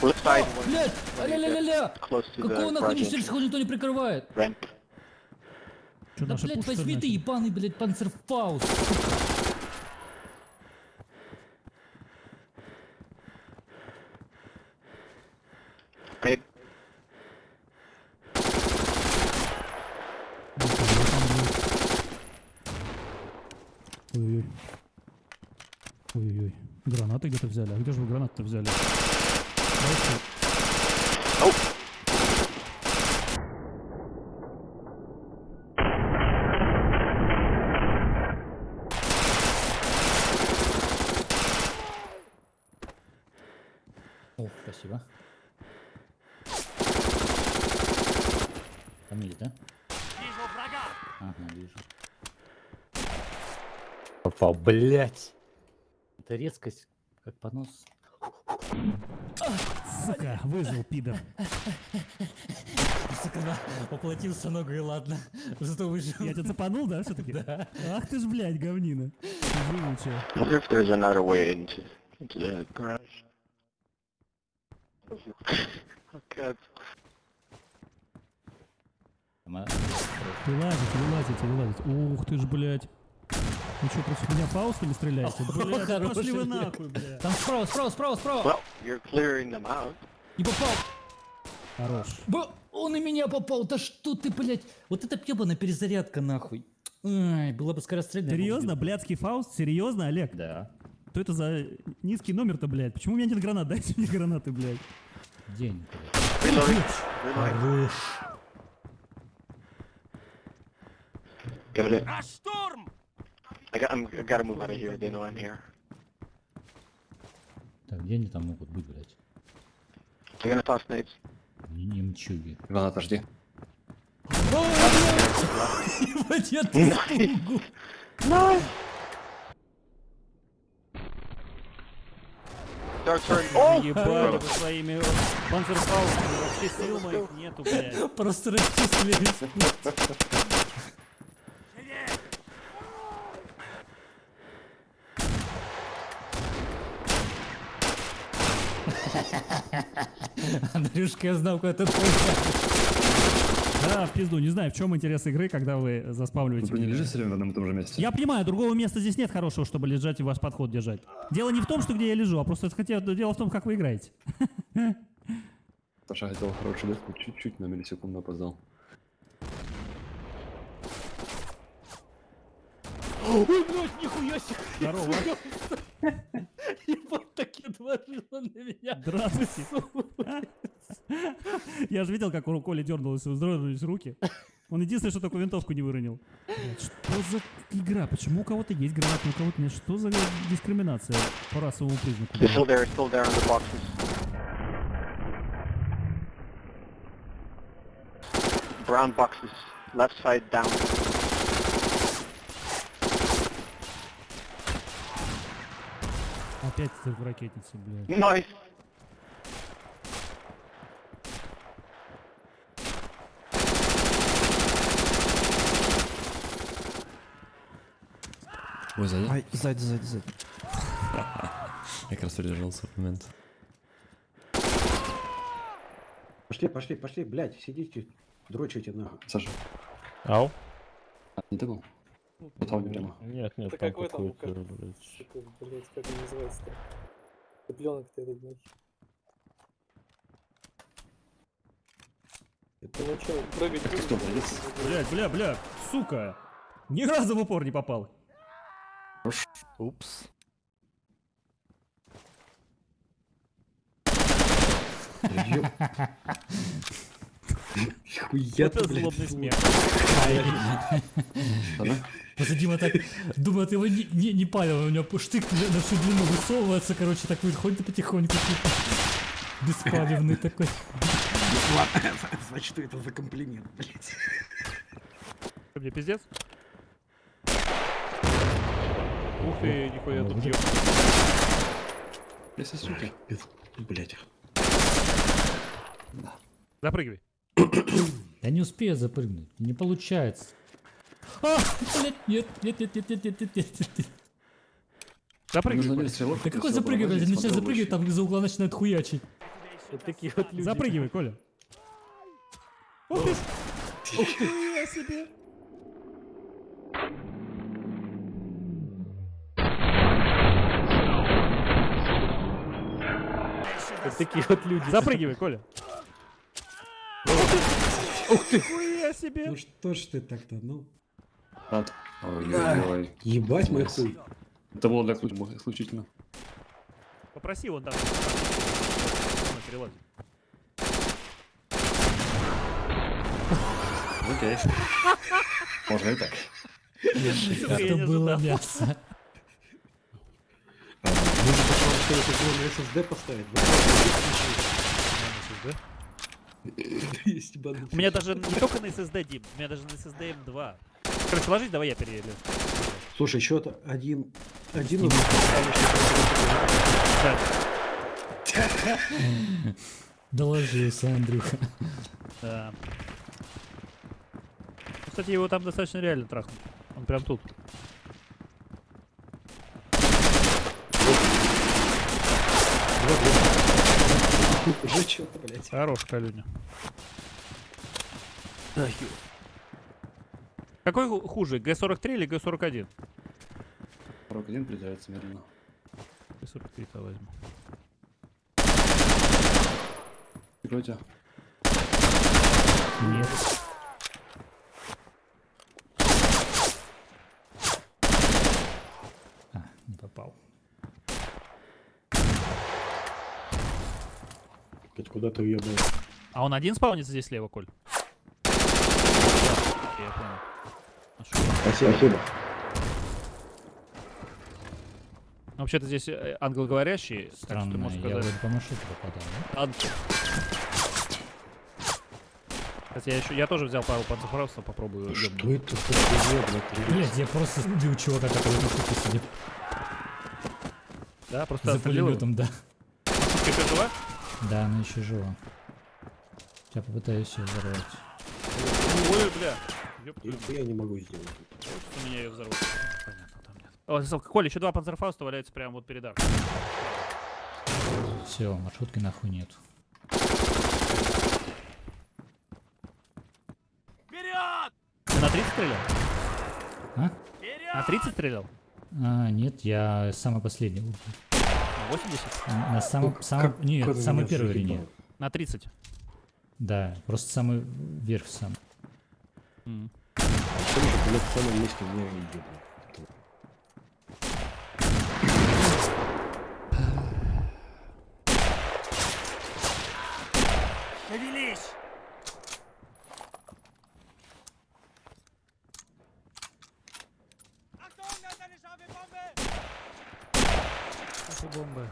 Flip side, Блять, аля-ля-ля-ля! Какого нахуй несешь, entrance. никто не прикрывает? Ramp. Что, Да, блядь, возьми ты, ебаный, блядь, панцерфаус. Mid. Ой-ой-ой. Ой-ой-ой. Гранаты где-то взяли. А где же вы гранаты-то взяли? Давайте. Oh! О, спасибо. Там есть, да? Ага, вижу. Попал, блять. Это резкость, как понос. Сука, выжил, пидор. Сука, да, поплатился ногу и ладно. Зато выжил. Я тебя цепанул, да, все-таки? Да. Ах ты ж, блядь, говнина. Живучая. I wonder if there's another way into, into the garage. god. Ма- Вылазите, вылазите, вылазите. Ух ты ж, блядь. Вы что, против меня фаустами стреляете? Да хороший пошли вы нахуй, блядь. Там справа, справа, справа, справа. Well, you're clearing them out. Не попал. Хорош. Б- он и меня попал. Да что ты, блядь? Вот это ебаная перезарядка, нахуй. Ай, было бы скорострельно. я бы Серьезно, блядский фауст? Серьезно, Олег? Да. Что это за низкий номер-то, блядь? Почему у меня нет гранат? Дайте мне гранаты, блядь. День. Хорош. Give it. I got. I'm, I gotta move out of here. They know I'm here. Так, где они там могут быть, блядь? They're gonna toss nades. Не немчуги. Иван, отожди. Ебать, я. Oh! Ебали вы своими панцерфаустами. Вообще сил моих нету, блядь. Просто расчислились. Андрюшка, я знал, куда ты Да, в пизду. Не знаю, в чем интерес игры, когда вы заспавливаете. Вы не лежите все время в одном и том же месте? Я понимаю, другого места здесь нет хорошего, чтобы лежать и ваш подход держать. Дело не в том, что где я лежу, а просто хотя, дело в том, как вы играете. Саша хотел хорошую дырку, чуть-чуть на миллисекунду опоздал. Ой, блядь, нихуя себе. Здорово. Ебать, так отложила на меня. Здравствуйте. Я же видел, как у Коли дернулись, вздрогнулись руки. Он единственное, что только винтовку не выронил. Блядь, Что за игра? Почему у кого-то есть гранаты, у кого-то нет? Что за дискриминация по расовому признаку? Still there. Still there on the boxes. Brown boxes. Left side down. Опять эти ракетницы, блядь. Nice. Ой, сзади. Ай, сзади, сзади, сзади. Я как раз придержался в момент. Пошли, пошли, пошли, блядь, сидите, дрочите нахуй. Саша, Ау? не ты был? Вот там прямо. Нет, нет, там какой там, какой-то, как- блядь. Как он называется-то? Цыпленок-то этот, блядь. Это ну чё, прыгать будешь? кто, блядь? Блядь, бля, бля, сука. Ни разу в упор не попал. Упс. Хуя Это ты, блядь. злобный смех. Ладно? Просто Дима так думает, его не, не, не понял, у него штык на всю длину высовывается, короче, так выходит потихоньку, типа, беспалевный такой. Значит, что это за комплимент, блядь. Мне пиздец? Ух ты, нихуя тут ёб. Если суки. Блять. Запрыгивай. Я не успею запрыгнуть. Не получается. А, блядь, нет, нет, нет, нет, нет, нет, нет, нет, нет. Запрыгивай. Стрелок. Да какой запрыгивать? Если начинает запрыгивать, там из-за угла начинает хуячить. Вот такие вот люди. Запрыгивай, Коля. Ух ты! Ух ты! Я себе! Вот такие вот люди. Запрыгивай, Коля. Ух ты! Хуя себе! Ну что ж ты так-то, ну? Ой-ой-ой. Ебать мой хуй. Это было для ключ- исключительно. Попроси вон там. На перелазе. Окей. Можно и так. Это было мясо. А, Нужно SSD поставить. Ебаный. У меня даже не только на SSD, Дим, у меня даже на SSD M2. Короче, ложись, давай я перееду. Слушай, счет один... Один у. Доложился, Андрюха. Да. Ну, Кстати, его там достаточно реально трахнуть. Он прям тут. Уже что-то, блядь. Хорош, Калюня. Какой ху- хуже, Г-43 или Г-41? Рок один призывается медленно. Г-43-то возьму. Прикройте. Нет. А, не попал. Блядь, Куда ты уебал? А он один спаунится здесь слева, Коль? Я понял. Нашел. Спасибо. Ну, Вообще-то здесь э, англоговорящий, так что ты Странно, можешь я сказать. вроде по маршруту попадал, да? Ан- Кстати, я, еще, я тоже взял пару панцерфаустов, попробую. Что ёбнуть. это за хуйня, блядь? Блять, я просто убил чувака, который на сидит. Да, просто За пулеметом, да. Ты жива? Да, она еще жива. Я попытаюсь ее взорвать. Ой, бля. Твою Нихуя не могу сделать. Хочется меня ее взорвать. Понятно, там нет. О, Сал, Коля, еще два панцерфауста валяются прямо вот перед аркой. Все, маршрутки нахуй нет. Ты на 30 стрелял? А? На 30 стрелял? А, нет, я самый последний. Убил. На 80? На самом, самом, как- нет, как самой первой линии. На 30. Да, просто самый верх сам. М. Потому что, блядь, в самом месте меня и ебало. бомбы.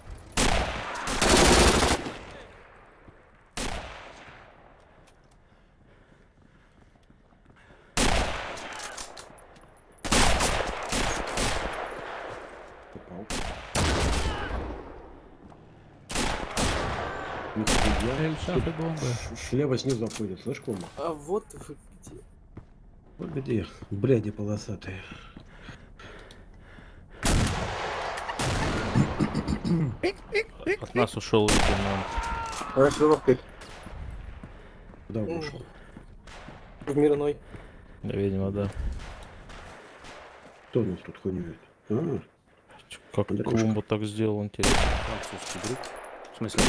Шахты бомбы. Слева снизу обходит, слышь, кома? А вот вы где. Вот где? Бляди полосатые. От нас ушел лейтенант. Куда он ушел? В мирной. Да, видимо, да. Кто у нас тут хуйнюет? А, Как Андрюшка. Так сделал, интересно. Французский друг. В смысле?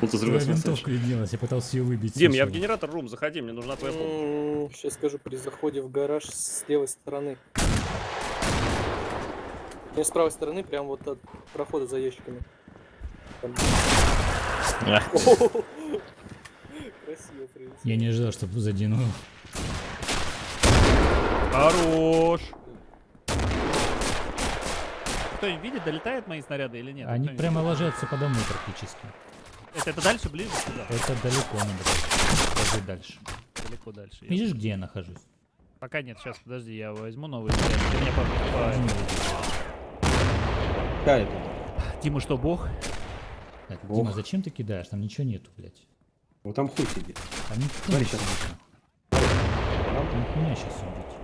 Вот из винтовка виднелась, я пытался ее выбить. Дим, я в генератор рум, заходи, мне нужна твоя помощь. Сейчас скажу, при заходе в гараж с левой стороны. Я с правой стороны, прям вот от прохода за ящиками. Красиво привезли. Я не ожидал, что задену. Хорош! Кто-нибудь видит, долетают мои снаряды или нет? Они прямо ложатся подо мной практически. Это, это дальше, ближе сюда? Это далеко надо ложить дальше. Далеко дальше. я- Видишь, где я нахожусь? Пока нет, сейчас, подожди, я возьму новый. Ты меня по- По- Дима что, бог? Так, Бог. Дима, зачем ты кидаешь? Там ничего нету, блядь. Вот там хуй сидит. Там никто Смотри, щас. сидит. Там хуйня сейчас убить.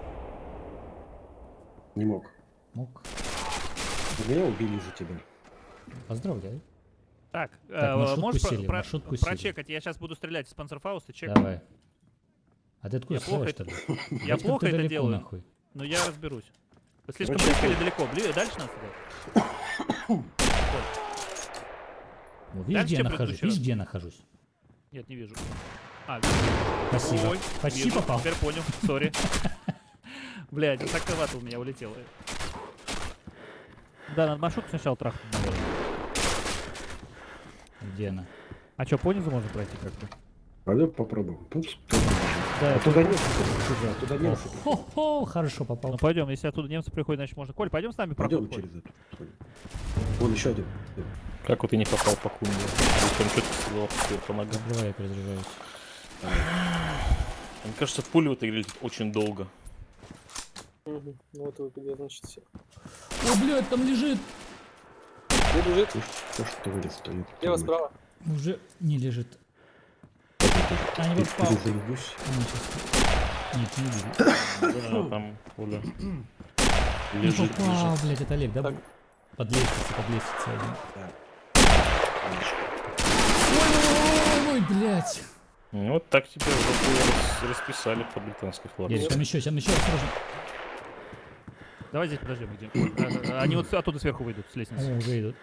Не мог. Мог. Меня убили за тебя. Поздравляю. Так, Так, э, можешь про- сели, про- маршрутку сели. прочекать? Я сейчас буду стрелять из панцерфауста, чек. Давай. А ты откуда Я плохо это-? Я плохо это делаю. нахуй. Но я разберусь. Вы слишком Короче, близко или далеко? Бли- Дальше надо стрелять? Вот, видишь, где я нахожусь? Видишь, раз? где я нахожусь? Нет, не вижу. А. Спасибо. Ой, Почти вижу, попал. Теперь понял, сори. Блядь, так у меня улетело. Да, надо маршрутку сначала трахнуть, наверное. Где она? А что, понизу можно пройти как-то? Пойдем попробуем. Пусть Да, А туда немцы приходят, а туда немцы приходят. Хо-хо, хорошо попал. Ну пойдем, если оттуда немцы приходят, значит можно. Коль, пойдем с нами Пойдем проход. Через эту. Вон еще один. Как вот ты не попал по кунге? Причем что-то по ногам. Закрывай, я перезаряжаюсь. Мне кажется, пули в этой игре летят очень долго. Мгм. Ну вот вы где, значит, все. О, блядь, там лежит. Где лежит? То, что вылез, то я Слева, справа. Уже не лежит. А, не попал. А, щас. Нет, не лежит. Да, там пуля. Не Лежит, попал, лежит. блядь, это Олег, да? Так. Под лестницей, под лестницей один. Ой, блядь. Ну, вот так уже рас- расписали по британской флаге. Есть, там еще, там еще, осторожно. Давай здесь подождем, где. А, а, Они вот оттуда сверху выйдут, с лестницы. О, уже идут.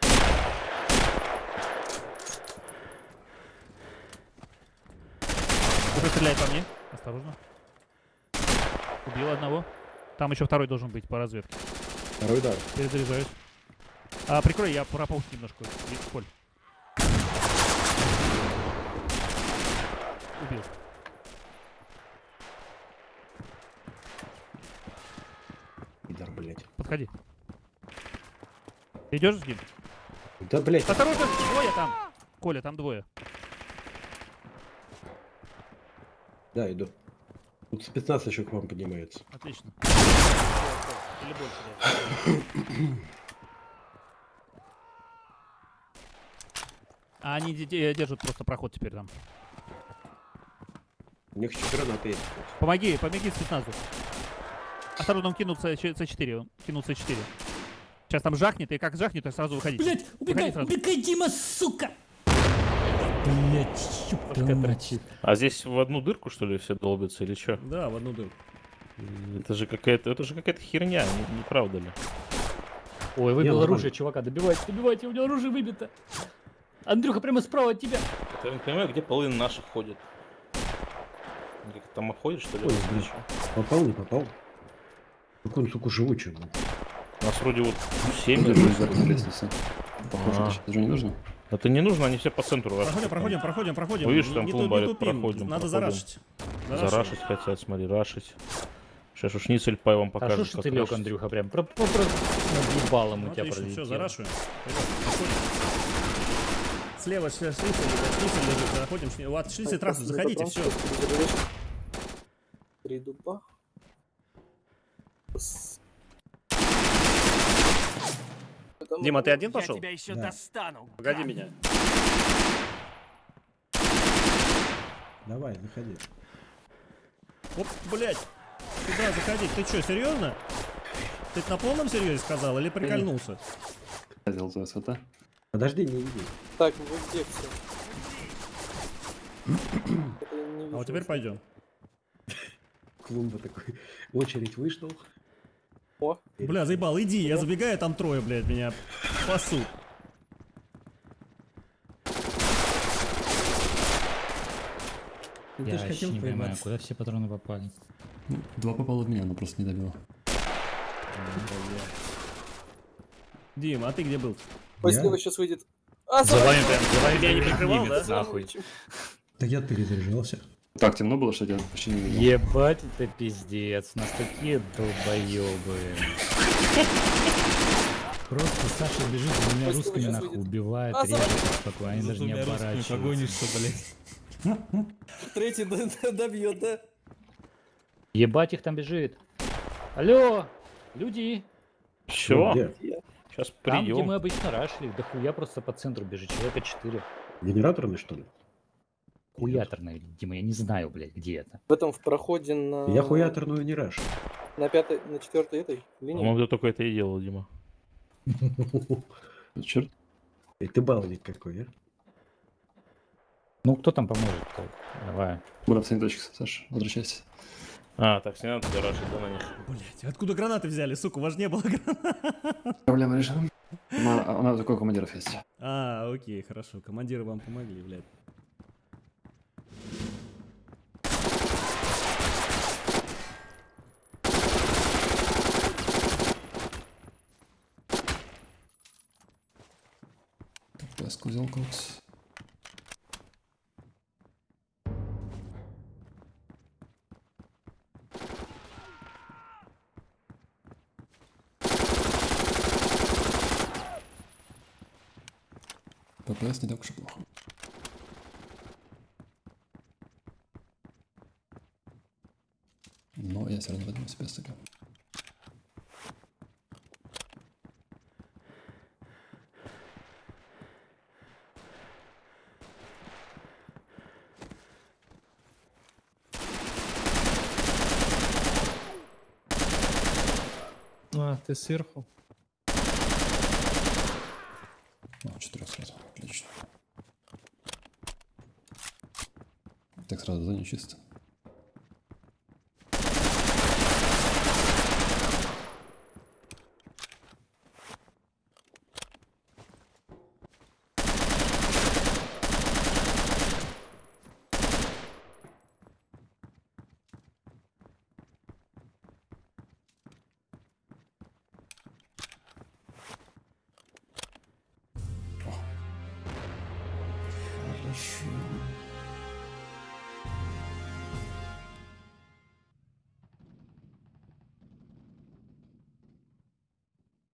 Кто стреляет по мне? Осторожно. Убил одного. Там еще второй должен быть по разведке. Второй удар. Перезаряжаюсь. А, прикрой, я прополз немножко. Коль. Убил. Идар, блядь. Подходи. Ты идешь с ним? Да, блядь. Осторожно, двое там. Коля, там двое. Да, иду. Тут спецназ еще к вам поднимается. Отлично. Или больше, да. А они де- де- держат просто проход теперь там. У них еще гранаты есть. Помоги, помоги спецназу. Осторожно, он кинул С- С4, он кинул С4. Сейчас там жахнет, и как жахнет, то сразу выходить. Блядь, убегай, сразу. убегай, Дима, сука! Твою мать. А здесь в одну дырку, что ли, все долбятся или что? Да, в одну дырку. Это же какая-то, это же какая-то херня, не, не правда ли? Ой, выбил нормально. оружие, чувака, добивайте, добивайте, у него оружие выбито. Андрюха, прямо справа от тебя. Я не понимаю, где половина наших ходит. Как там обходят, что ли? Ой, блин. Попал, не попал? Какой он, сука, живучий. У нас вроде вот 7 Держусь за лестницей. Похоже, А. это даже не нужно. Это не нужно, они все по центру Проходим, проходим, проходим, проходим. Видишь, там клумба тупим. проходим, Надо проходим. зарашить. Зарашить хотят, смотри, рашить. Сейчас уж Ницель Пай вам А покажет, что ж как ты лег. Андрюха, прям про, про, про... ебалом Ну, у тебя отлично, все, зарашиваем. Слева шлицель, лежит, заходим. Вот, шлицель трассы, Ну, заходите, все. что? Три дуба. Там- Дима, ты один пошел? Да. Погоди меня. Давай, заходи. Оп, блядь. Сюда заходи. Ты что, серьезно? Ты на полном серьезе сказал или прикольнулся? Хотел за СВТ. Подожди, не иди. Так, ну вы где все? А вот теперь пойдем. Клумба такой. Очередь вышел. О, Бля, заебал, иди, я забегаю, там трое, блядь, меня пасут. Ты Я вообще хотел не понимаю, поебаться. куда все патроны попали. Ну, Два попало в меня, но просто не добило. Дим, а ты где был? ой, Я? сейчас выйдет. А, За вами за прям, за вами Тебя не прикрывал, да? нахуй. Так я перезаряжался. Так темно было, что я почти не видел. Ебать, это пиздец, у нас такие долбоебы. Просто Саша бежит за Пусть русскими нахуй, убивает, режет Саша. спокойно, они даже не оборачиваются. Третий д- д- добьет, да? Ебать их там бежит. Алло, люди. Где? сейчас Там, где мы прием. обычно рашли, да хуя просто по центру бежит, человека 4. Генераторный, что ли? Хуяторная, Дима, я не знаю, блядь, где это. В этом в проходе на... Я хуяторную не раш. На пятой, на четвертой этой линии. По-моему, ты только это и делал, Дима. Черт. И ты баловик какой, а? Ну, кто там поможет? Давай. Буду в точке, Саш, возвращайся. А, так, не надо туда рашить, да, на них. Блять, откуда гранаты взяли, сука, у вас не было гранат. Проблема решена. У нас- У нас такой командиров есть. А, окей, хорошо, командиры вам помогли, блядь. Кокс. ППС не так уж и плохо. Но я все равно возьму себе СТК. А, сверху. Ну, четырех сразу. Отлично. Так сразу зоне чисто.